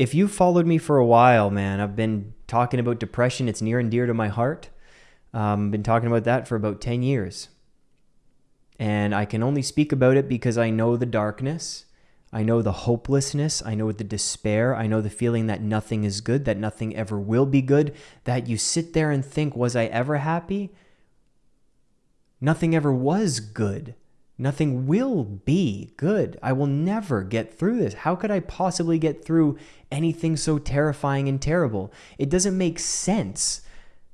if you followed me for a while, man, I've been talking about depression. It's near and dear to my heart. Um, been talking about that for about 10 years. And I can only speak about it because I know the darkness. I know the hopelessness. I know the despair. I know the feeling that nothing is good, that nothing ever will be good, that you sit there and think, was I ever happy? Nothing ever was good. Nothing will be good. I will never get through this. How could I possibly get through anything so terrifying and terrible? It doesn't make sense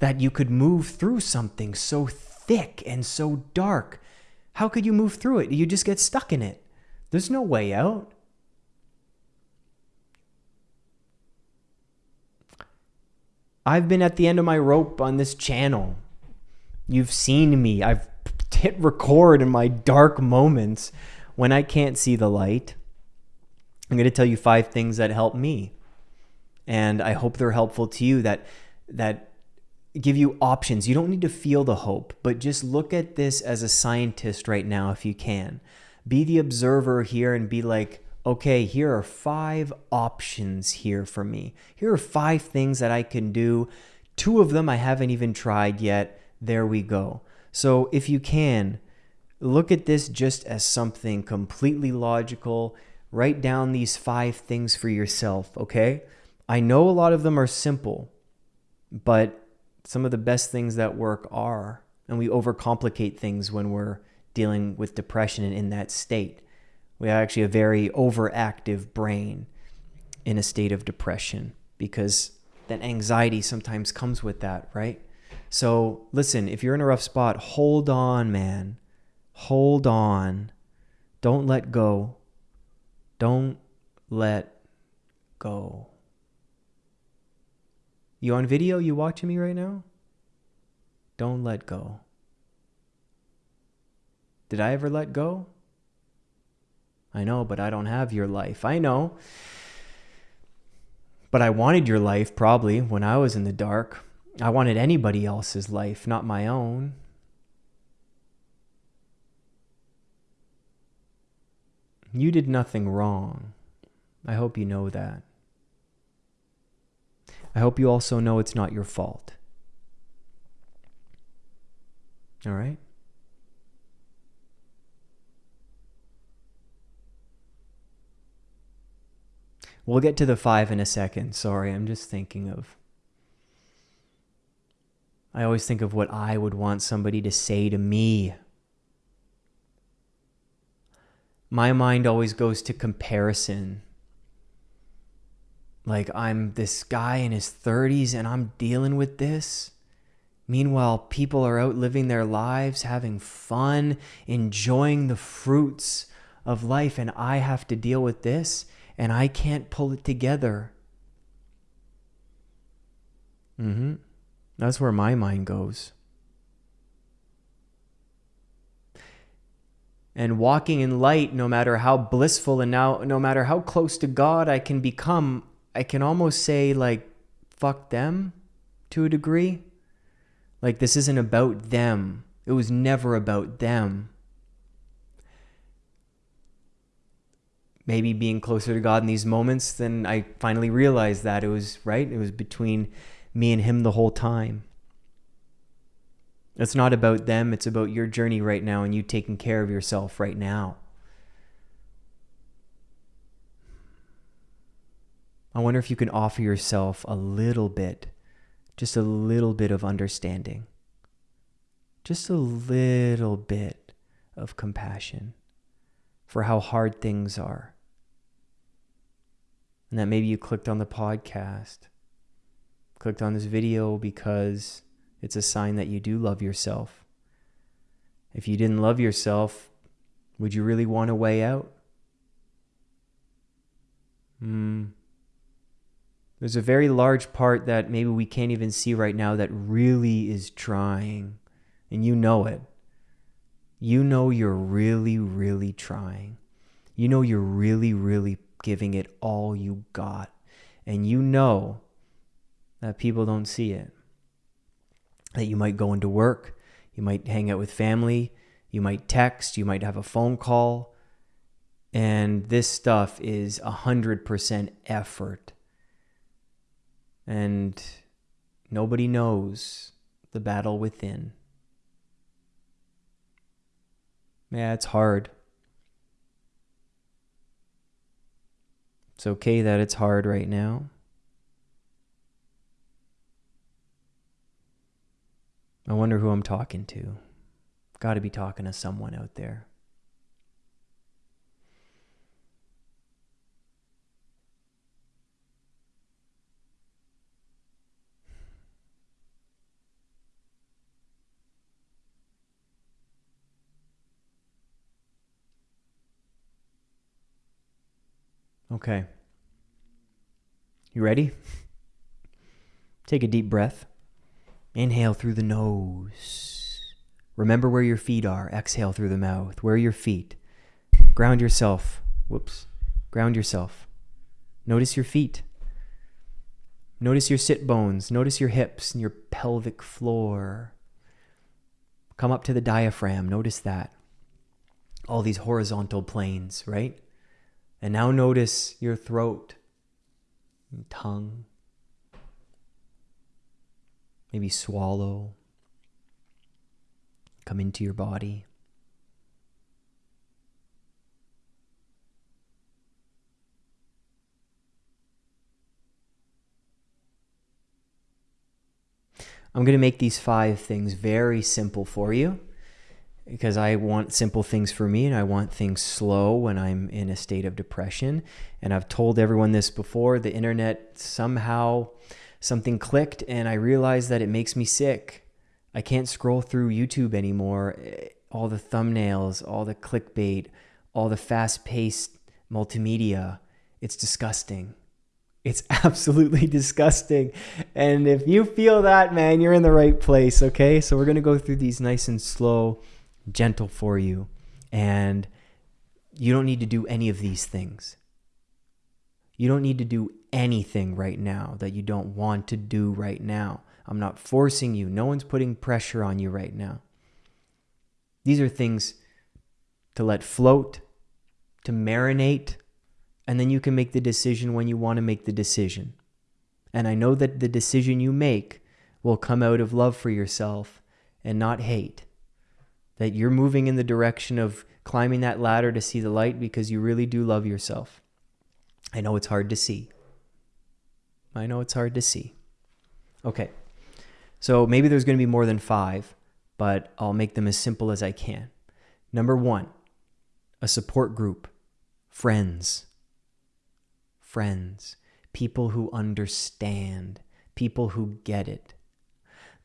that you could move through something so thick and so dark. How could you move through it? You just get stuck in it. There's no way out. I've been at the end of my rope on this channel. You've seen me. I've hit record in my dark moments when I can't see the light. I'm going to tell you five things that help me. And I hope they're helpful to you that that give you options. You don't need to feel the hope, but just look at this as a scientist right now if you can. Be the observer here and be like, okay, here are five options here for me. Here are five things that I can do. Two of them I haven't even tried yet. There we go. So if you can, look at this just as something completely logical. Write down these five things for yourself, okay? I know a lot of them are simple, but some of the best things that work are. And we overcomplicate things when we're dealing with depression and in that state. We have actually a very overactive brain in a state of depression because that anxiety sometimes comes with that, right? So listen, if you're in a rough spot, hold on, man. Hold on. Don't let go. Don't let go. You on video? You watching me right now? Don't let go. Did I ever let go? I know, but I don't have your life. I know. But I wanted your life probably when I was in the dark. I wanted anybody else's life, not my own. You did nothing wrong. I hope you know that. I hope you also know it's not your fault. All right? We'll get to the five in a second. Sorry, I'm just thinking of I always think of what I would want somebody to say to me. My mind always goes to comparison. Like, I'm this guy in his 30s and I'm dealing with this. Meanwhile, people are out living their lives, having fun, enjoying the fruits of life, and I have to deal with this and I can't pull it together. Mm hmm. That's where my mind goes. And walking in light, no matter how blissful and now no matter how close to God I can become, I can almost say like fuck them to a degree. Like this isn't about them. It was never about them. Maybe being closer to God in these moments, then I finally realized that it was right. It was between me and him the whole time. It's not about them, it's about your journey right now and you taking care of yourself right now. I wonder if you can offer yourself a little bit, just a little bit of understanding, just a little bit of compassion for how hard things are. And that maybe you clicked on the podcast clicked on this video because it's a sign that you do love yourself. If you didn't love yourself, would you really want a way out? Hmm. There's a very large part that maybe we can't even see right now that really is trying, and you know it. You know you're really, really trying. You know you're really, really giving it all you got. And you know that people don't see it. That you might go into work, you might hang out with family, you might text, you might have a phone call, and this stuff is 100% effort. and nobody knows the battle within. Yeah, it's hard. It's okay that it's hard right now. I wonder who I'm talking to. Got to be talking to someone out there. Okay. You ready? Take a deep breath. Inhale through the nose. Remember where your feet are. Exhale through the mouth. Where are your feet? Ground yourself. Whoops. Ground yourself. Notice your feet. Notice your sit bones. Notice your hips and your pelvic floor. Come up to the diaphragm. Notice that. All these horizontal planes, right? And now notice your throat and tongue. Maybe swallow. Come into your body. I'm going to make these five things very simple for you because I want simple things for me and I want things slow when I'm in a state of depression. And I've told everyone this before the internet somehow something clicked and I realized that it makes me sick. I can't scroll through YouTube anymore. Eh, all the thumbnails, all the clickbait, all the fast paced multimedia. It's disgusting. It's absolutely disgusting. And if you feel that, man, you're in the right place, okay? So we're going to go through these nice and slow gentle for you. And you don't need to do any of these things. You don't need to do anything right now that you don't want to do right now. I'm not forcing you. No one's putting pressure on you right now. These are things to let float, to marinate, and then you can make the decision when you want to make the decision. And I know that the decision you make will come out of love for yourself and not hate that you're moving in the direction of climbing that ladder to see the light because you really do love yourself. I know it's hard to see. I know it's hard to see. Okay. So maybe there's going to be more than five, but I'll make them as simple as I can. Number one, a support group, friends. Friends, people who understand, people who get it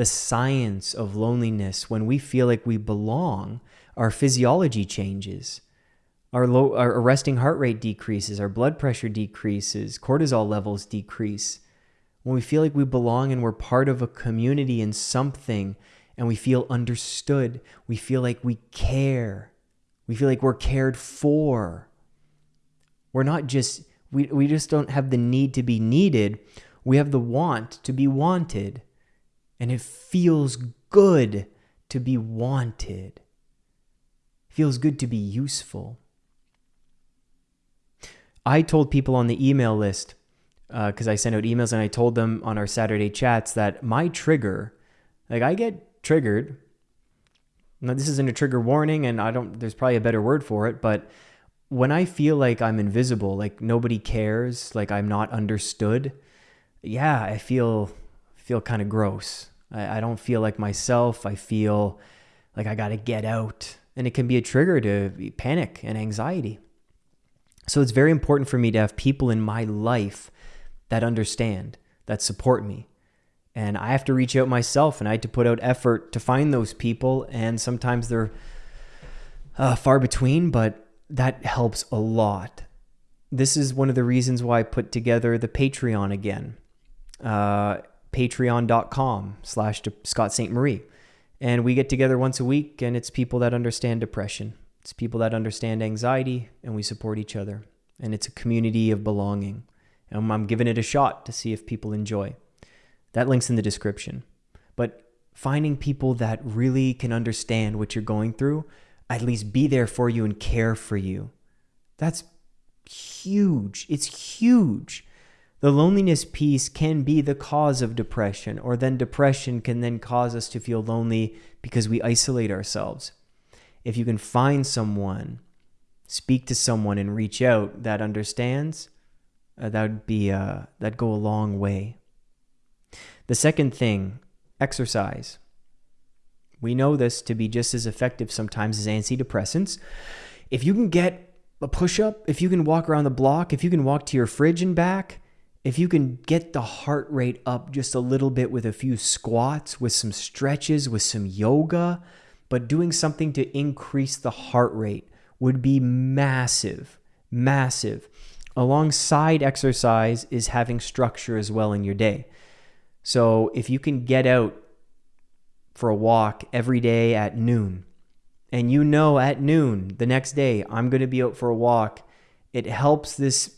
the science of loneliness, when we feel like we belong, our physiology changes. Our, low, our resting heart rate decreases, our blood pressure decreases, cortisol levels decrease. When we feel like we belong and we're part of a community and something, and we feel understood, we feel like we care, we feel like we're cared for. We're not just, we, we just don't have the need to be needed, we have the want to be wanted and it feels good to be wanted. It feels good to be useful. I told people on the email list because uh, I sent out emails and I told them on our Saturday chats that my trigger, like I get triggered. Now this isn't a trigger warning, and I don't. There's probably a better word for it, but when I feel like I'm invisible, like nobody cares, like I'm not understood, yeah, I feel feel kind of gross. I, I don't feel like myself. I feel like I got to get out. And it can be a trigger to panic and anxiety. So it's very important for me to have people in my life that understand, that support me. And I have to reach out myself and I had to put out effort to find those people. And sometimes they're uh, far between, but that helps a lot. This is one of the reasons why I put together the Patreon again. Uh, patreon.com slash Scott Ste Marie. And we get together once a week, and it's people that understand depression. It's people that understand anxiety, and we support each other. And it's a community of belonging. And I'm giving it a shot to see if people enjoy. That link's in the description. But finding people that really can understand what you're going through, at least be there for you and care for you. That's huge. It's huge The loneliness piece can be the cause of depression, or then depression can then cause us to feel lonely because we isolate ourselves. If you can find someone, speak to someone, and reach out that understands, uh, that would be uh, that go a long way. The second thing, exercise. We know this to be just as effective sometimes as antidepressants. If you can get a push up, if you can walk around the block, if you can walk to your fridge and back, if you can get the heart rate up just a little bit with a few squats, with some stretches, with some yoga, but doing something to increase the heart rate would be massive, massive. Alongside exercise is having structure as well in your day. So if you can get out for a walk every day at noon, and you know at noon the next day I'm going to be out for a walk, it helps this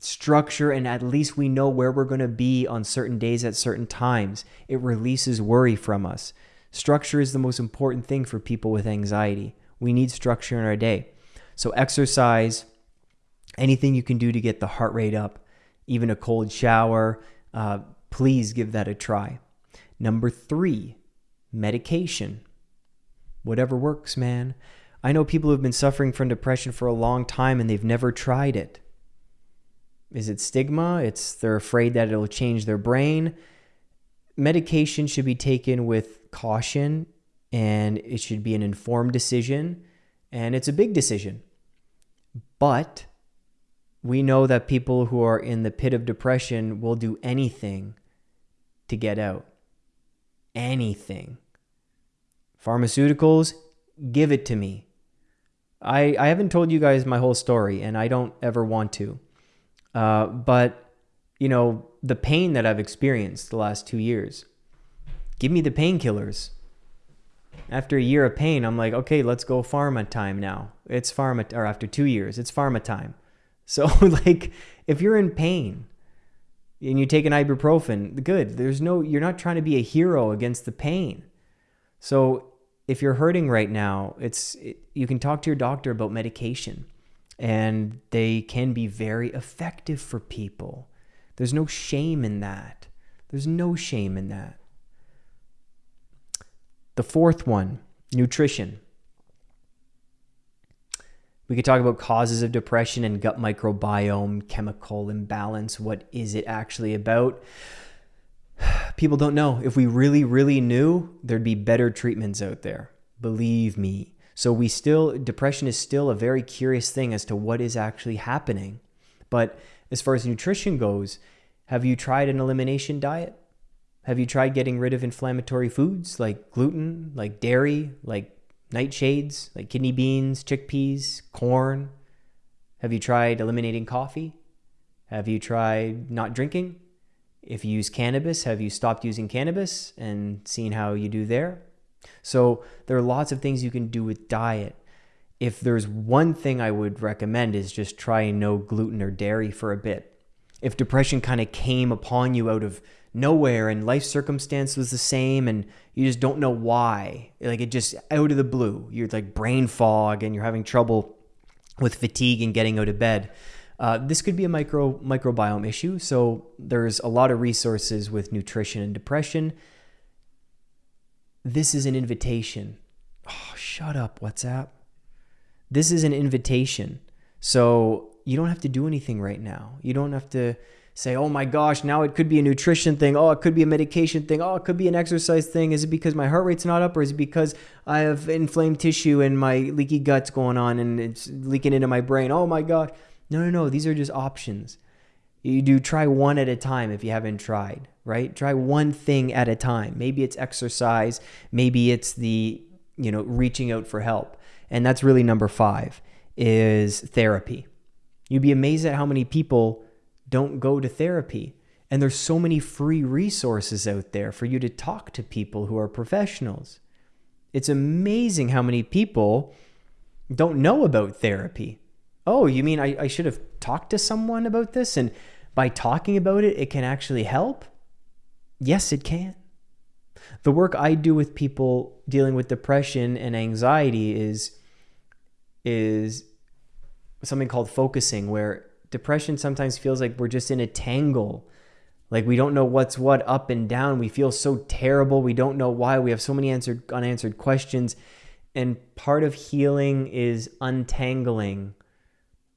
structure and at least we know where we're going to be on certain days at certain times. It releases worry from us. Structure is the most important thing for people with anxiety. We need structure in our day. So, exercise, anything you can do to get the heart rate up, even a cold shower, uh, please give that a try. Number three, medication. Whatever works, man. I know people who've been suffering from depression for a long time and they've never tried it. Is it stigma? It's they're afraid that it'll change their brain. Medication should be taken with caution and it should be an informed decision and it's a big decision. But we know that people who are in the pit of depression will do anything to get out. Anything. Pharmaceuticals, give it to me. I, I haven't told you guys my whole story, and I don't ever want to. Uh, but, you know, the pain that I've experienced the last two years, give me the painkillers. After a year of pain, I'm like, okay, let's go pharma time now. It's pharma, or after two years, it's pharma time. So, like, if you're in pain and you take an ibuprofen, good. There's no, you're not trying to be a hero against the pain. So, if you're hurting right now, it's it, you can talk to your doctor about medication and they can be very effective for people. There's no shame in that. There's no shame in that. The fourth one, nutrition. We could talk about causes of depression and gut microbiome, chemical imbalance. What is it actually about? People don't know. If we really, really knew, there'd be better treatments out there. Believe me. So we still, depression is still a very curious thing as to what is actually happening. But as far as nutrition goes, have you tried an elimination diet? Have you tried getting rid of inflammatory foods like gluten, like dairy, like nightshades, like kidney beans, chickpeas, corn? Have you tried eliminating coffee? Have you tried not drinking? If you use cannabis, have you stopped using cannabis and seen how you do there? So there are lots of things you can do with diet. If there's one thing I would recommend is just try no gluten or dairy for a bit. If depression kind of came upon you out of nowhere and life circumstance was the same and you just don't know why, like it just out of the blue, you're like brain fog and you're having trouble with fatigue and getting out of bed. Uh, this could be a micro microbiome issue. So there's a lot of resources with nutrition and depression this is an invitation. Oh, shut up, WhatsApp. This is an invitation. So you don't have to do anything right now. You don't have to say, oh my gosh, now it could be a nutrition thing. Oh, it could be a medication thing. Oh, it could be an exercise thing. Is it because my heart rate's not up or is it because I have inflamed tissue and my leaky gut's going on and it's leaking into my brain? Oh my gosh. No, no, no. These are just options. You do try one at a time if you haven't tried right? Try one thing at a time. Maybe it's exercise, maybe it's the, you know, reaching out for help. And that's really number 5 is therapy. You'd be amazed at how many people don't go to therapy. And there's so many free resources out there for you to talk to people who are professionals. It's amazing how many people don't know about therapy. Oh, you mean I, I should have talked to someone about this? And by talking about it, it can actually help? Yes, it can. The work I do with people dealing with depression and anxiety is is something called focusing where depression sometimes feels like we're just in a tangle. Like we don't know what's what up and down. We feel so terrible. We don't know why. We have so many answered unanswered questions. And part of healing is untangling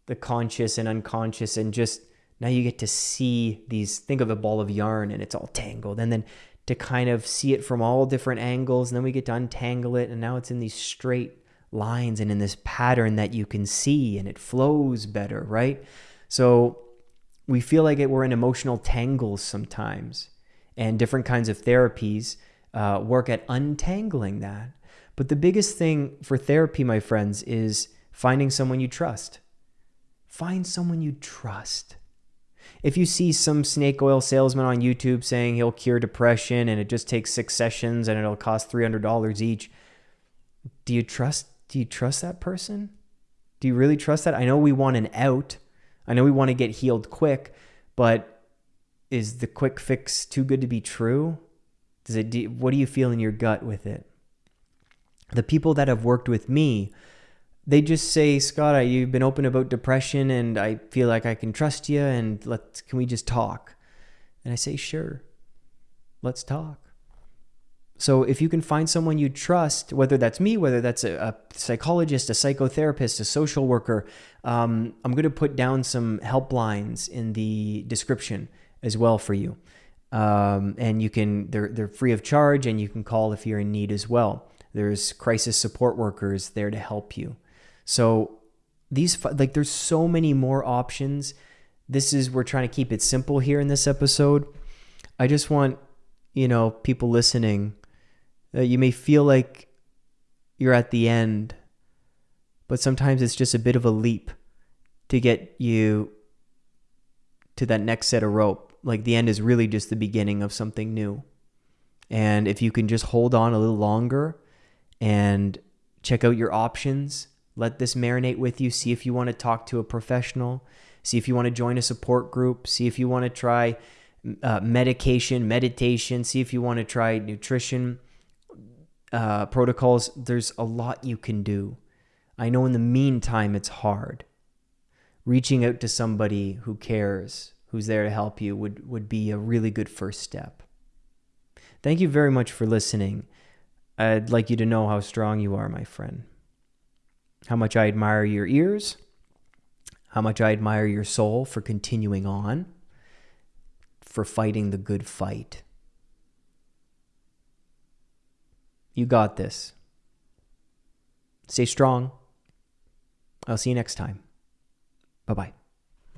the conscious and unconscious and just now you get to see these think of a ball of yarn and it's all tangled and then to kind of see it from all different angles and then we get to untangle it and now it's in these straight lines and in this pattern that you can see and it flows better right? So we feel like it, we're in emotional tangles sometimes. And different kinds of therapies uh, work at untangling that. But the biggest thing for therapy my friends is finding someone you trust. Find someone you trust. If you see some snake oil salesman on YouTube saying he'll cure depression and it just takes six sessions and it'll cost $300 each, do you trust do you trust that person? Do you really trust that? I know we want an out. I know we want to get healed quick, but is the quick fix too good to be true? Does it do, what do you feel in your gut with it? The people that have worked with me they just say, Scott, I, you've been open about depression and I feel like I can trust you and let can we just talk? And I say, sure, let's talk. So if you can find someone you trust, whether that's me, whether that's a, a psychologist, a psychotherapist, a social worker, um, I'm going to put down some helplines in the description as well for you. Um, and you can they're they're free of charge, and you can call if you're in need as well. There's crisis support workers there to help you. So these like there's so many more options. This is we're trying to keep it simple here in this episode. I just want, you know, people listening that you may feel like you're at the end, but sometimes it's just a bit of a leap to get you to that next set of rope. Like the end is really just the beginning of something new. And if you can just hold on a little longer and check out your options, let this marinate with you. See if you want to talk to a professional. See if you want to join a support group. See if you want to try uh, medication, meditation. See if you want to try nutrition uh, protocols. There's a lot you can do. I know in the meantime it's hard. Reaching out to somebody who cares, who's there to help you, would, would be a really good first step. Thank you very much for listening. I'd like you to know how strong you are, my friend how much I admire your ears, how much I admire your soul for continuing on, for fighting the good fight. You got this. Stay strong. I'll see you next time. Bye bye.